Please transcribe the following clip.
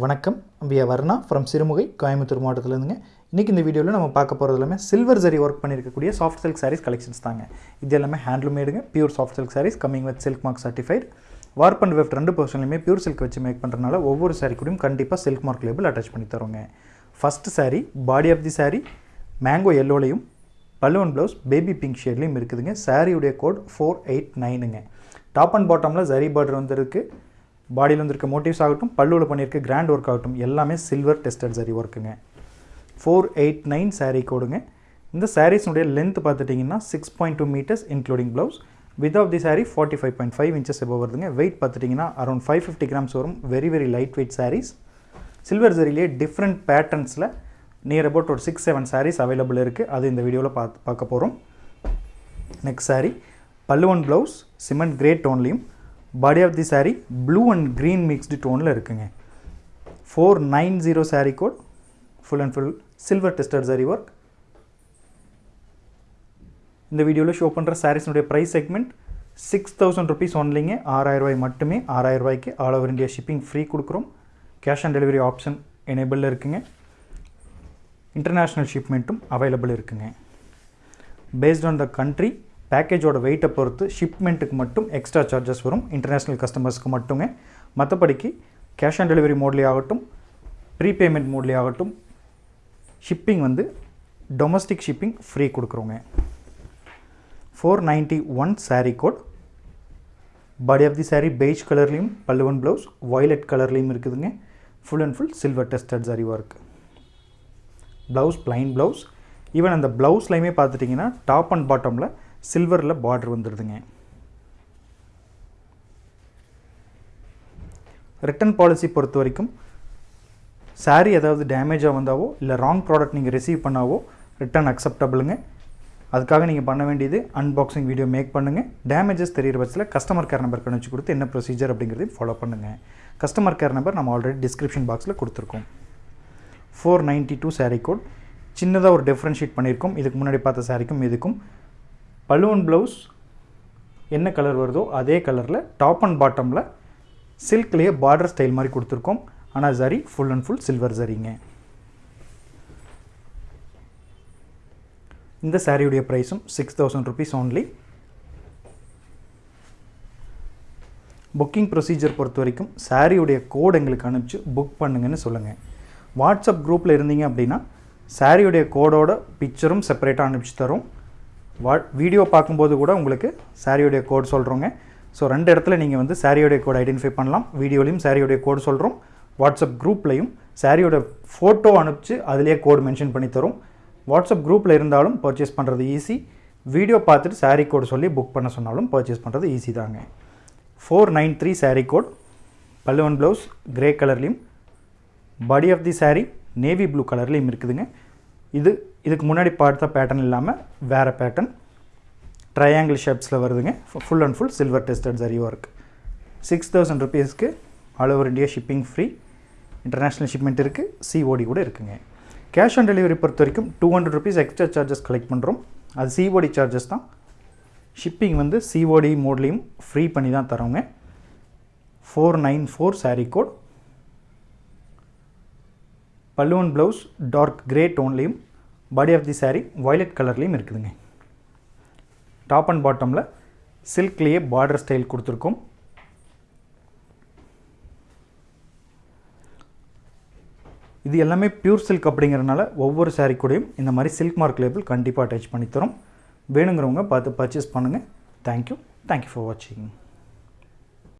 வணக்கம். பியா வர்ணா ஃப்ரம் சிறுமுகை கோயம்புத்தூர் மாவட்டத்திலேருந்துங்க. இன்றைக்கி இந்த வீடியோவில் நம்ம பார்க்க போகிறது எல்லாமே சில்வர் ஜரி ஒர்க் பண்ணியிருக்கக்கூடிய சாஃப்ட் சில்க் சாரீஸ் கலெக்ஷன்ஸ் தாங்க. இது எல்லாமே ஹேண்ட்லூமேடுங்க pure soft silk saris coming with silk mark certified warp and weft ரெண்டு பர்சன்லையுமே பியூர் சில்க் வச்சு மேக் பண்ணுறதுனால ஒவ்வொரு சாரீ கூடயும் கண்டிப்பாக சில்க் மார்க் லேபிள் அட்டாச் பண்ணி தருவோங்க. First saree body of the saree mango எல்லோலையும் பல்லுவன் ப்ளவுஸ் பேபி பிங்க் ஷேட்லேயும் இருக்குதுங்க. சாரியுடைய கோட் ஃபோர் எயிட் நைனுங்க டாப் அண்ட் பாட்டமில் ஜரி பார்டர் வந்துருக்கு பாடியில் வந்திருக்க மோட்டிவ்ஸ் ஆகட்டும் பல்லுவில் பண்ணியிருக்க கிராண்ட் ஒர்க் ஆகட்டும் எல்லாமே சில்வர் டெஸ்டட் சரி ஒர்க்குங்க ஃபோர் எயிட் நைன் சாரீ கோடுங்க இந்த சாரீஸ்னுடைய லென்த் பார்த்துட்டிங்கன்னா six point two metres including blouse with of the sari forty five point five inches எபோ வருதுங்க. வெயிட் பார்த்துட்டிங்கன்னா அரௌண்ட் ஃபைவ் ஃபிஃப்டி கிராம்ஸ் வரும். Very very light weight saris silver ஜரிலேயே different பேட்டர்ன்ஸில் near about ஒரு six seven saris available இருக்குது அது இந்த வீடியோவில் பார்த்து பார்க்க போகிறோம் நெக்ஸ்ட் சாரீ பல்லுவன் blouse cement grey டோன்லேயும் body of the sari blue and green mixed டோனில் இருக்குங்க. Four nine zero sari code full and full silver tester saree work இந்த வீடியோவில் ஷோ பண்ணுற சாரீஸ்னுடைய price segment six thousand rupees ஒன்லிங்க ஆறாயிரம் ரூபாய் மட்டுமே ஆறாயிரரூபாய்க்கு all over India shipping free கொடுக்குறோம். Cash on delivery option எனேபிளில் இருக்குங்க. இன்டர்நேஷ்னல் ஷிப்மெண்ட்டும் அவைலபிள் இருக்குங்க. பேஸ்ட் ஆன் த கண்ட்ரி பேக்கேஜோட வெயிட்டை பொறுத்து ஷிப்மெண்ட்டுக்கு மட்டும் எக்ஸ்ட்ரா சார்ஜஸ் வரும். இன்டர்நேஷ்னல் கஸ்டமர்ஸ்க்கு மட்டுங்க மற்றபடிக்கு கேஷ் ஆன் டெலிவரி மோட்லேயே ஆகட்டும் ப்ரீபேமெண்ட் மோட்லேயே ஆகட்டும் ஷிப்பிங் வந்து டொமஸ்டிக் ஷிப்பிங் ஃப்ரீ கொடுக்குறோங்க. Four ninety one sari code body of the sari beige கலர்லேயும் பல்லுவன் ப்ளவுஸ் வயலட் கலர்லேயும் இருக்குதுங்க. Full and full silver tested saree work blouse plain blouse even அந்த ப்ளவுஸ்லையுமே பார்த்துட்டிங்கன்னா டாப் அண்ட் பாட்டமில் சில்வரில் பார்டர் வந்துடுதுங்க ரிட்டன் பாலிசி பொறுத்த வரைக்கும் சாரீ ஏதாவது டேமேஜாக வந்தாவோ இல்லை ராங் ப்ராடக்ட் நீங்கள் ரிசீவ் பண்ணாவோ ரிட்டன் அக்செப்டபிளுங்க அதுக்காக நீங்கள் பண்ண வேண்டியது அன்பாக்சிங் வீடியோ மேக் பண்ணுங்கள் டேமேஜஸ் தெரியிற பட்சத்தில் கஸ்டமர் கேர் நம்பர் கணிச்சு கொடுத்து என்ன ப்ரொசீஜர் அப்படிங்கிறதையும் ஃபாலோ பண்ணுங்கள் கஸ்டமர் கேர் நம்பர் நம்ம ஆல்ரெடி டிஸ்கிரிப்ஷன் பாக்ஸில் கொடுத்துருக்கோம். Four ninety two saree code சின்னதாக ஒரு டிஃப்ரென்ஷியேட் பண்ணியிருக்கோம். இதுக்கு முன்னாடி பார்த்த சாரிக்கும் இதுக்கும். பலூன் ப்ளவுஸ் என்ன கலர் வருதோ அதே கலரில் டாப் அண்ட் பாட்டமில் சில்க்லேயே பார்டர் ஸ்டைல் மாதிரி கொடுத்துருக்கோம். ஆனால் zari full and full silver ஜரிங்க இந்த சாரியுடைய ப்ரைஸும் six thousand rupees only booking procedure பொறுத்த வரைக்கும் சாரியுடைய கோட் எங்களுக்கு அனுப்பிச்சு புக் பண்ணுங்கன்னு சொல்லுங்கள் வாட்ஸ்அப் குரூப்பில் இருந்தீங்க அப்படின்னா சாரியுடைய கோடோட பிக்சரும் செப்பரேட்டாக அனுப்பிச்சு தரும். வா வீடியோ பார்க்கும்போது கூட உங்களுக்கு சாரியுடைய கோட் சொல்கிறோங்க ஸோ ரெண்டு இடத்துல நீங்கள் வந்து சாரியோடைய கோட் ஐடென்டிஃபை பண்ணலாம். வீடியோலையும் சாரியோடைய கோட் சொல்கிறோம் வாட்ஸ்அப் குரூப்லையும் சாரியோட ஃபோட்டோ அனுப்பிச்சு அதிலே கோட் மென்ஷன் பண்ணி தரும். வாட்ஸ்அப் குரூப்பில் இருந்தாலும் பர்ச்சேஸ் பண்ணுறது ஈஸி வீடியோ பார்த்துட்டு சாரீ கோடு சொல்லி புக் பண்ண சொன்னாலும் பர்ச்சேஸ் பண்ணுறது ஈஸி தாங்க. Four nine three sari code பல்லுவன் ப்ளவுஸ் கிரே கலர்லேயும் body of the sari navy blue கலர்லேயும் இருக்குதுங்க. இது இதுக்கு முன்னாடி பார்த்த பேட்டர்ன் இல்லாமல் வேறு பேட்டர்ன் ட்ரையாங்கிள் ஷேப்ஸில் வருதுங்க. Full and full silver tested zari work six thousand ருபீஸ்க்கு all over India shipping free international shipment இருக்குது சிஓடி கூட இருக்குங்க. கேஷ் ஆன் டெலிவரி பொறுத்த வரைக்கும் two hundred rupees extra charges collect பண்ணுறோம் அது சிஓடி சார்ஜஸ் தான். ஷிப்பிங் வந்து சிஓடி மோட்லேயும் ஃப்ரீ பண்ணி தான் தரோங்க. Four nine four saree code பல்லுவன் blouse dark grey டோன்லேயும் body of the sari violet கலர்லேயும் இருக்குதுங்க. டாப் அண்ட் பாட்டமில் சில்க்லேயே பார்டர் ஸ்டைல் கொடுத்துருக்கோம். இது எல்லாமே பியூர் சில்க் அப்படிங்கிறனால ஒவ்வொரு சாரீ கூடயும் இந்த மாதிரி சில்க் மார்க் லேபிள் கண்டிப்பாக அட்டாச் பண்ணி வேணுங்கிறவங்க பார்த்து பர்ச்சேஸ் பண்ணுங்கள் தேங்க்யூ தேங்க்யூ ஃபார் வாட்சிங்